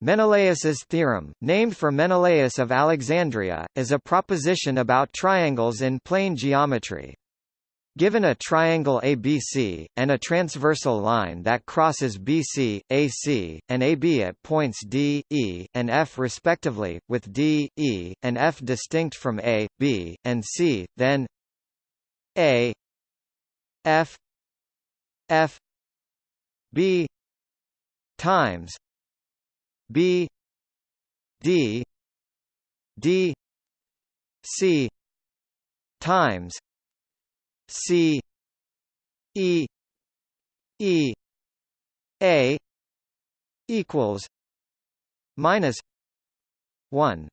Menelaus's theorem, named for Menelaus of Alexandria, is a proposition about triangles in plane geometry. Given a triangle ABC, and a transversal line that crosses BC, AC, and AB at points D, E, and F respectively, with D, E, and F distinct from A, B, and C, then A F F B times B D D C times C E E A equals minus one.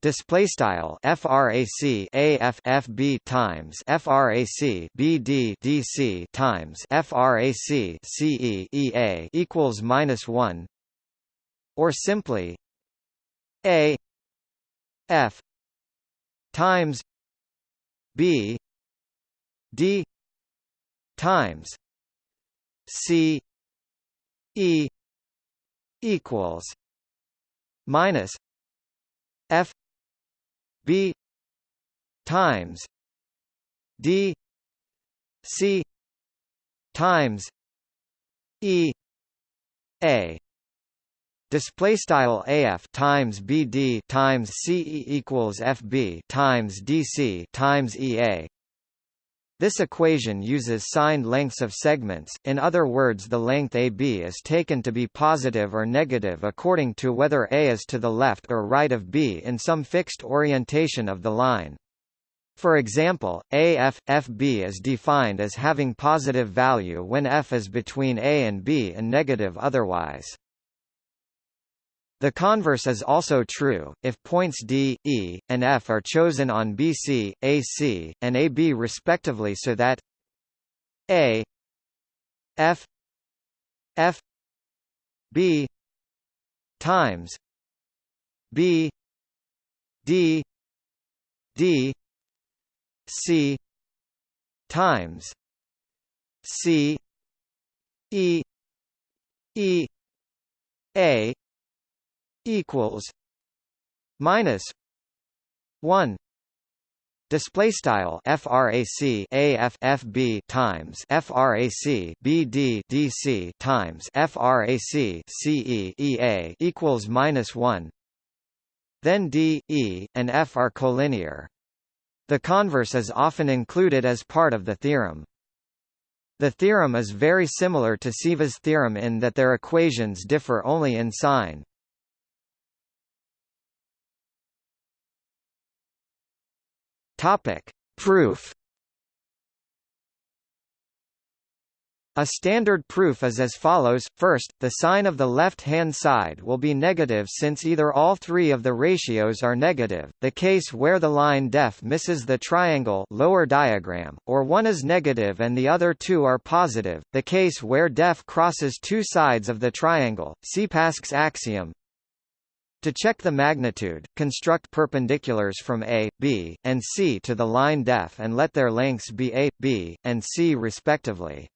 Display style frac AF FB times frac BD DC times frac CE EA equals minus one, or simply A F times B D times C E equals minus F B times D C times E A Display style AF times BD times CE equals FB times DC times EA this equation uses signed lengths of segments, in other words the length AB is taken to be positive or negative according to whether A is to the left or right of B in some fixed orientation of the line. For example, AF, FB is defined as having positive value when F is between A and B and negative otherwise. The converse is also true, if points D, E, and F are chosen on BC, AC, and AB respectively so that A F F B times B D D C times C E E A equals minus 1 display style frac AF FB times frac BD DC times frac CE EA equals minus 1 then D E and F are collinear. The converse is often included as part of the theorem. The theorem is very similar to Ceva's theorem in that their equations differ only in sign Topic: Proof. A standard proof is as follows. First, the sign of the left-hand side will be negative since either all three of the ratios are negative, the case where the line def misses the triangle lower diagram, or one is negative and the other two are positive, the case where def crosses two sides of the triangle, see Pasch's axiom, to check the magnitude, construct perpendiculars from A, B, and C to the line def and let their lengths be A, B, and C respectively.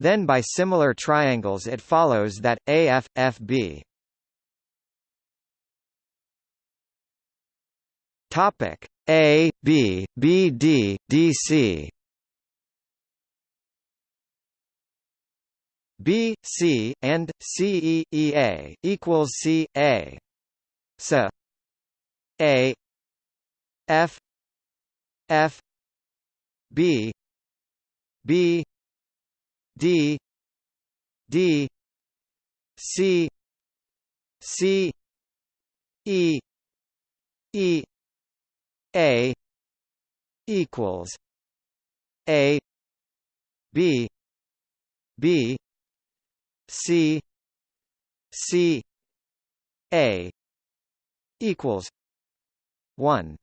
Then by similar triangles it follows that, AF, FB Topic A, B, B, D, DC B, C, and C E E A equals C A so A F F B B D D C C E E A equals A B B C C A equals one.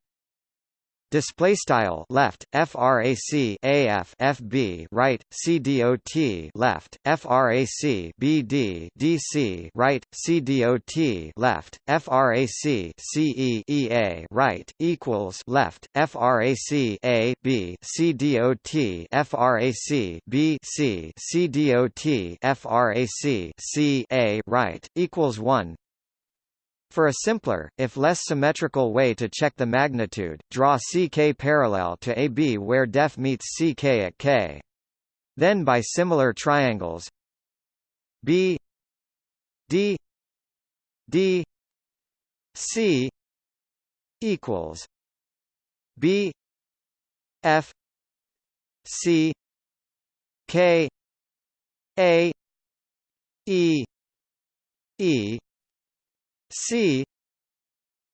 Display style left frac af fb right cdot left frac bd dc right cdot left frac ce ea right equals left frac a b cdot frac b c cdot frac c a right equals 1 for a simpler, if less symmetrical way to check the magnitude, draw CK parallel to AB where def meets CK at K. Then by similar triangles B D D C equals B F C K A E E C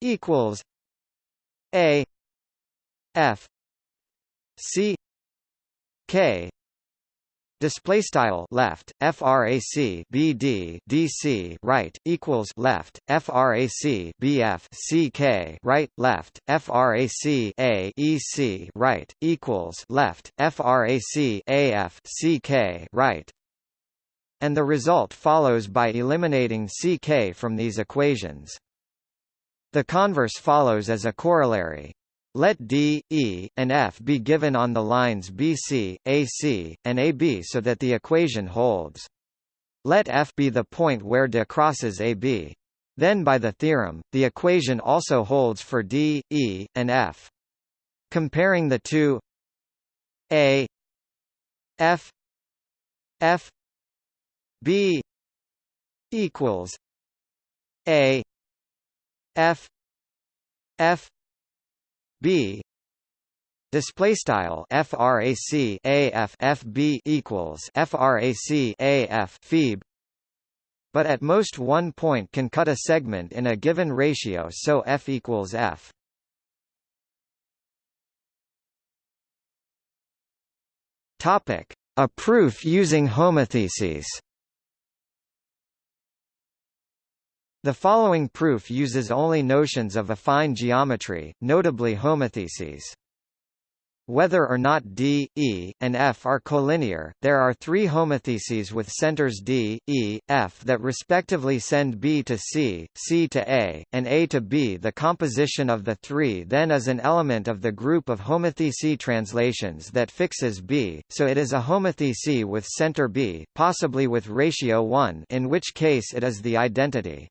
equals A F C K Display style left frac bd dc right equals left frac bf ck right left frac a ec right equals left frac af ck right and the result follows by eliminating ck from these equations. The converse follows as a corollary. Let D, E, and F be given on the lines BC, AC, and AB so that the equation holds. Let F be the point where D crosses AB. Then by the theorem, the equation also holds for D, E, and F. Comparing the two A F F B equals A F F B display style frac AF FB equals frac AF FEB but at most one point can cut a segment in a given ratio so F equals F. Topic. A proof using homotheties The following proof uses only notions of affine geometry, notably homotheties. Whether or not D, E, and F are collinear, there are three homotheties with centers D, E, F that respectively send B to C, C to A, and A to B. The composition of the three then is an element of the group of homothety translations that fixes B, so it is a homothety with center B, possibly with ratio 1 in which case it is the identity.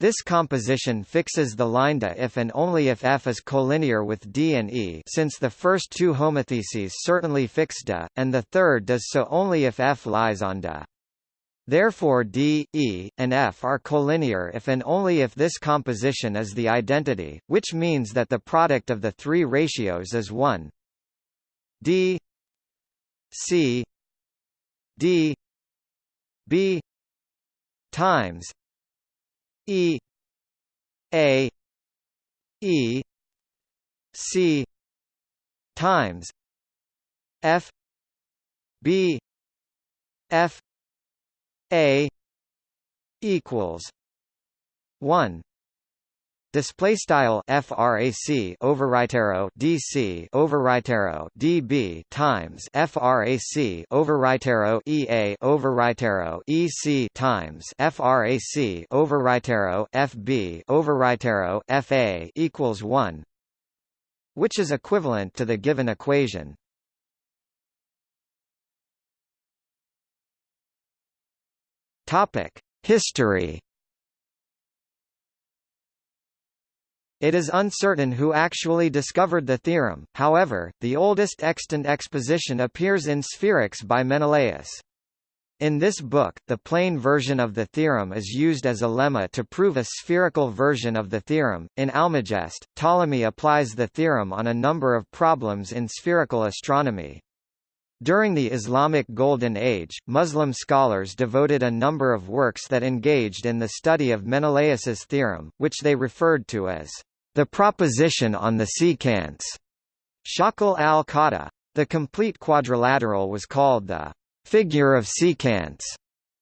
This composition fixes the line D if and only if F is collinear with D and E since the first two homotheties certainly fix D, and the third does so only if F lies on D. Therefore D, E, and F are collinear if and only if this composition is the identity, which means that the product of the three ratios is 1 D C D B times E A E C times F B F A equals one Display style frac overwrite dc overwrite db times frac overwrite ea overwrite ec times frac overwrite fb overwrite fa equals 1 which is equivalent to the given equation. Topic history It is uncertain who actually discovered the theorem, however, the oldest extant exposition appears in Spherics by Menelaus. In this book, the plane version of the theorem is used as a lemma to prove a spherical version of the theorem. In Almagest, Ptolemy applies the theorem on a number of problems in spherical astronomy. During the Islamic Golden Age, Muslim scholars devoted a number of works that engaged in the study of Menelaus's theorem, which they referred to as the proposition on the secants. Shakal al-Qada. The complete quadrilateral was called the figure of secants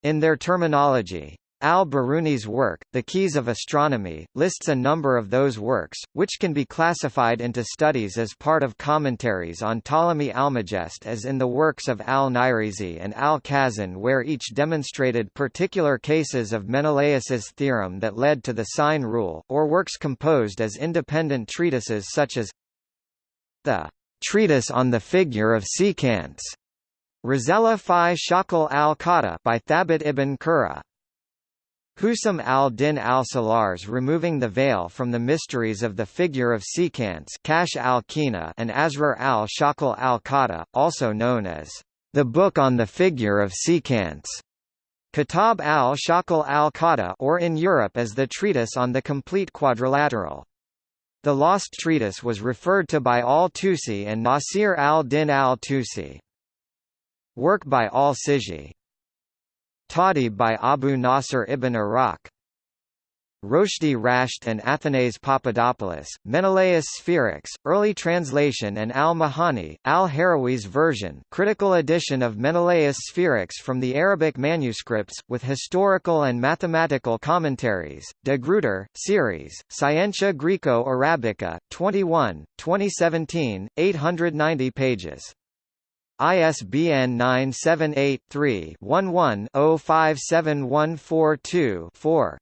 in their terminology. Al-Biruni's work, The Keys of Astronomy, lists a number of those works, which can be classified into studies as part of commentaries on Ptolemy Almagest as in the works of Al-Nayrizi and Al-Khazin where each demonstrated particular cases of Menelaus's theorem that led to the sine rule, or works composed as independent treatises such as the Treatise on the Figure of Secants, Risala fi Shakal al-Qada by Thabit ibn Qurra, Husam al-Din al-Salar's Removing the Veil from the Mysteries of the Figure of Secants Kashf al-Qina and Asrar al-Shakal al-Qada, also known as the Book on the Figure of Secants. Kitab al-Shakal al-Qada or in Europe as the Treatise on the Complete Quadrilateral. The lost treatise was referred to by al-Tusi and Nasir al-Din al-Tusi. Work by al-Sijzi Tahdhib by Abu Nasr ibn Iraq Roshdi Rashed and Athanase Papadopoulos, Menelaus Spherics, Early Translation and Al-Mahani, Al-Harawi's version critical edition of Menelaus Spherics from the Arabic manuscripts, with historical and mathematical commentaries, De Gruyter, series, Scientia Graeco-Arabica, 21, 2017, 890 pages. ISBN 978-3-11-057142-4.